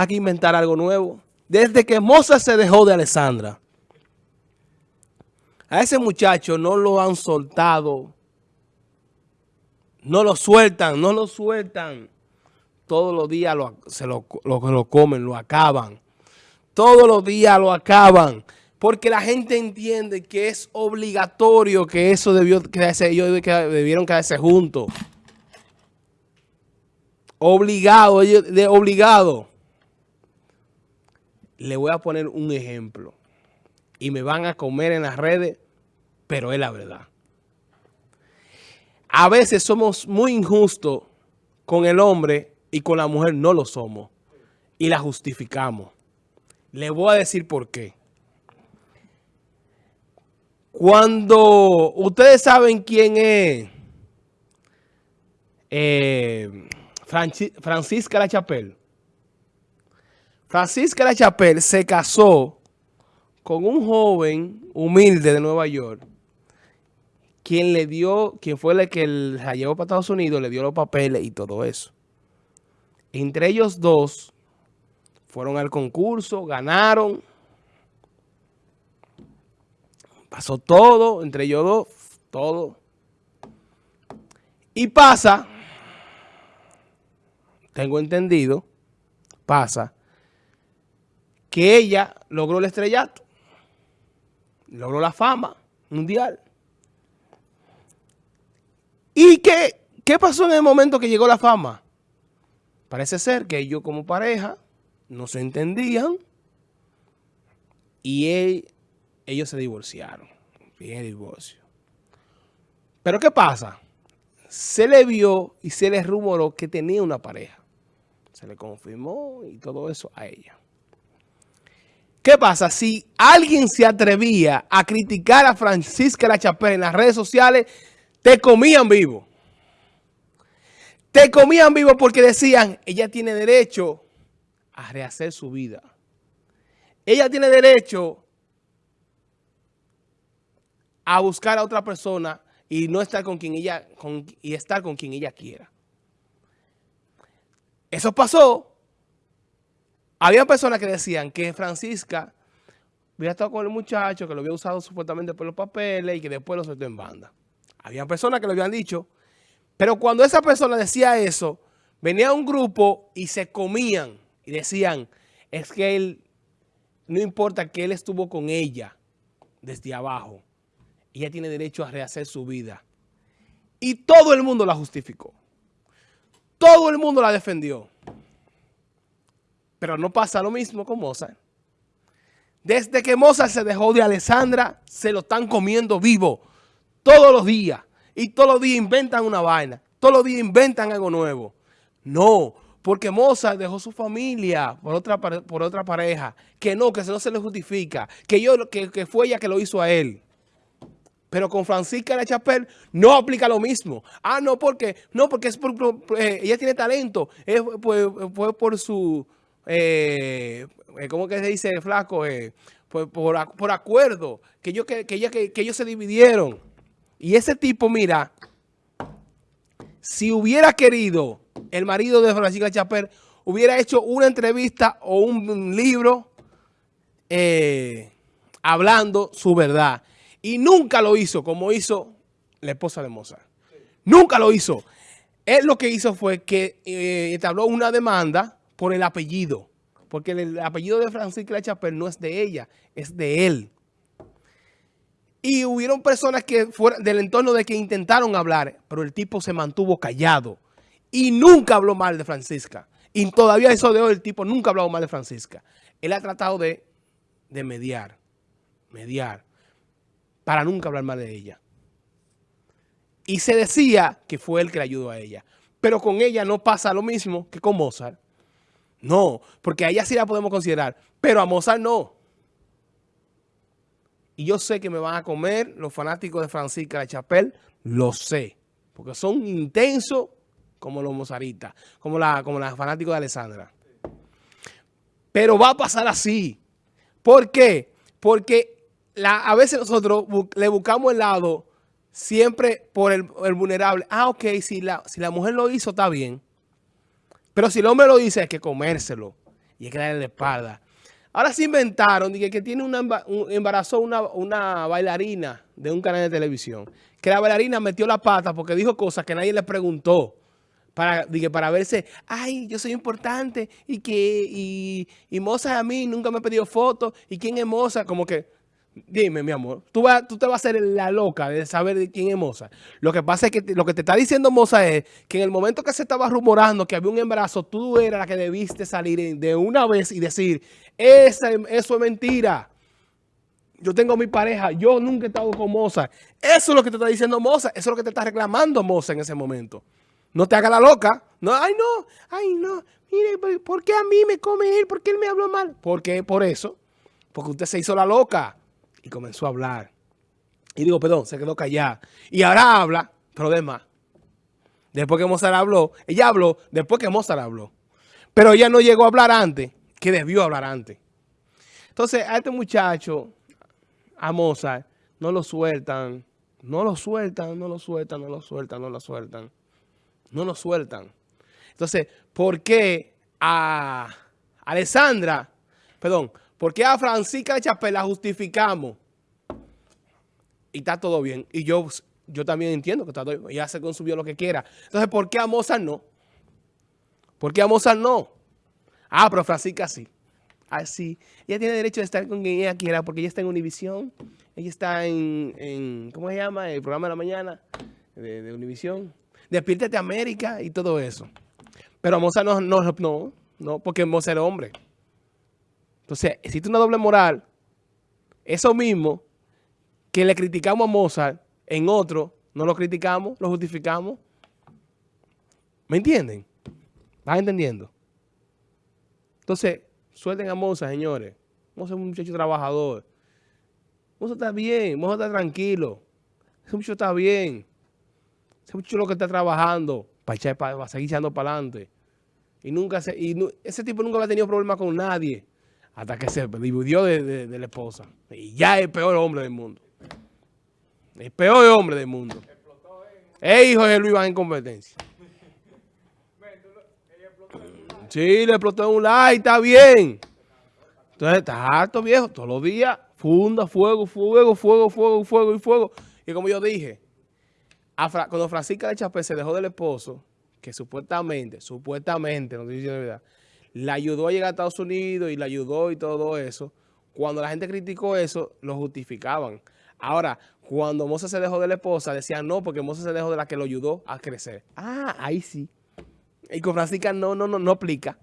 hay que inventar algo nuevo. Desde que Mozart se dejó de Alessandra, a ese muchacho no lo han soltado, no lo sueltan, no lo sueltan. Todos los días lo, se lo, lo comen, lo acaban. Todos los días lo acaban. Porque la gente entiende que es obligatorio que eso debió quedarse, ellos debieron quedarse juntos. Obligado, de obligado. Le voy a poner un ejemplo. Y me van a comer en las redes, pero es la verdad. A veces somos muy injustos con el hombre y con la mujer no lo somos. Y la justificamos. Le voy a decir por qué. Cuando ustedes saben quién es eh, Francisca La Chapelle. Francisca La Chapelle se casó con un joven humilde de Nueva York, quien le dio, quien fue el que la llevó para Estados Unidos, le dio los papeles y todo eso. Entre ellos dos fueron al concurso, ganaron Pasó todo, entre ellos dos, todo. Y pasa, tengo entendido, pasa, que ella logró el estrellato, logró la fama mundial. ¿Y qué, qué pasó en el momento que llegó la fama? Parece ser que ellos como pareja no se entendían y ellos se divorciaron. Bien divorcio. Pero ¿qué pasa? Se le vio y se le rumoró que tenía una pareja. Se le confirmó y todo eso a ella. ¿Qué pasa? Si alguien se atrevía a criticar a Francisca La Chapelle en las redes sociales, te comían vivo. Te comían vivo porque decían, ella tiene derecho a rehacer su vida. Ella tiene derecho a buscar a otra persona y no estar con quien ella, y estar con quien ella quiera. Eso pasó. Había personas que decían que Francisca había estado con el muchacho, que lo había usado supuestamente por los papeles y que después lo soltó en banda. Había personas que lo habían dicho. Pero cuando esa persona decía eso, venía un grupo y se comían y decían, es que él, no importa que él estuvo con ella desde abajo, ella tiene derecho a rehacer su vida. Y todo el mundo la justificó. Todo el mundo la defendió. Pero no pasa lo mismo con Mozart. Desde que Mozart se dejó de Alessandra, se lo están comiendo vivo. Todos los días. Y todos los días inventan una vaina. Todos los días inventan algo nuevo. No, porque Mozart dejó su familia por otra, por otra pareja. Que no, que no se le justifica. Que, yo, que, que fue ella que lo hizo a él. Pero con Francisca de Chapel no aplica lo mismo. Ah, no, porque no porque es eh, ella tiene talento. Es fue, por su, eh, eh, ¿cómo que se dice, flaco? Eh, por, acuerdo, que, yo, que, que, ellos se dividieron. Y ese tipo, mira, si hubiera querido el marido de Francisca Chapel, hubiera hecho una entrevista o un libro hablando su verdad. Y nunca lo hizo como hizo la esposa de Mozart. Nunca lo hizo. Él lo que hizo fue que eh, una demanda por el apellido. Porque el, apellido de Francisca Chapel no es de ella, es de él. Y hubieron personas que fueron del entorno de que intentaron hablar, pero el tipo se mantuvo callado. Y nunca habló mal de Francisca. Y todavía eso de hoy el tipo nunca ha hablado mal de Francisca. Él ha tratado de, de mediar, mediar para nunca hablar mal de ella. Y se decía que fue él que le ayudó a ella. Pero con ella no pasa lo mismo que con Mozart. No, porque a ella sí la podemos considerar, pero a Mozart no. Y yo sé que me van a comer los fanáticos de Francisca de Chapel, lo sé. Porque son intensos como los mozaritas, como la, como los fanáticos de Alessandra. Pero va a pasar así. ¿Por qué? Porque a veces nosotros le buscamos el lado siempre por el, vulnerable. Ah, ok, si la, si la mujer lo hizo, está bien. Pero si el hombre lo dice, hay que comérselo. y hay que darle la espalda. Ahora se inventaron que, que tiene una, un, embarazó una, una bailarina de un canal de televisión. Que la bailarina metió la pata porque dijo cosas que nadie le preguntó. Para, para verse, ay, yo soy importante y que y, y Moza a mí nunca me ha pedido fotos. ¿Y quién es Moza? Como que Dime, mi amor, tú, vas, tú te vas a hacer la loca de saber de quién es Moza. Lo que pasa es que lo que te está diciendo Moza es que en el momento que se estaba rumorando que había un embarazo, tú eras la que debiste salir de una vez y decir, Esa, eso es mentira. Yo tengo mi pareja, yo nunca he estado con Moza. Eso es lo que te está diciendo Moza, eso es lo que te está reclamando Moza en ese momento. No te haga la loca. No, ay, no, ay, no. Mire, ¿por qué a mí me come él? ¿Por qué él me habló mal? Porque por eso. Porque usted se hizo la loca y comenzó a hablar. Y digo, perdón, se quedó callada. Y ahora habla, pero de más. Después que Mozart habló, ella habló después que Mozart habló. Pero ella no llegó a hablar antes, que debió hablar antes. Entonces, a este muchacho, a Mozart, no lo sueltan, no lo sueltan, no lo sueltan, no lo sueltan, no lo sueltan. No lo sueltan. Entonces, ¿por qué a Alessandra, perdón, ¿Por qué a Francisca de Chapel la justificamos? Y está todo bien. Y yo, yo también entiendo que está todo bien. Ella se consumió lo que quiera. Entonces, ¿por qué a Mozart no? ¿Por qué a Mozart no? Ah, pero Francisca sí. Ah, sí. Ella tiene derecho de estar con quien ella quiera porque ella está en Univisión. Ella está en, ¿cómo se llama? El programa de la mañana de, de Univisión. Despiértate América y todo eso. Pero a Mozart no, no, no, no porque Mozart es hombre. Entonces, existe una doble moral. Eso mismo que le criticamos a Mozart, en otro no lo criticamos, lo justificamos. ¿Me entienden? ¿Vas entendiendo? Entonces, suelten a Mozart, señores. Mozart es un muchacho trabajador. Mozart está bien, Mozart está tranquilo. Ese muchacho está bien. Ese muchacho lo que está trabajando para, echar, para, seguir echando para adelante. Y nunca se, y ese tipo nunca ha tenido problemas con nadie hasta que se dividió de, la esposa. Y ya es el peor hombre del mundo. El peor hombre del mundo. Es hijo de Luis Iván en competencia. Sí, le explotó en un like, está bien. Entonces está harto viejo, todos los días, funda, fuego, fuego, fuego, fuego, fuego y fuego. Y como yo dije, cuando Francisca de Chapé se dejó del esposo, que supuestamente, supuestamente, no estoy diciendo la verdad, la ayudó a llegar a Estados Unidos y la ayudó y todo eso. Cuando la gente criticó eso, lo justificaban. Ahora, cuando Moza se dejó de la esposa, decían no, porque Moza se dejó de la que lo ayudó a crecer. Ah, ahí sí. Y con Francisca no, no, no, no aplica.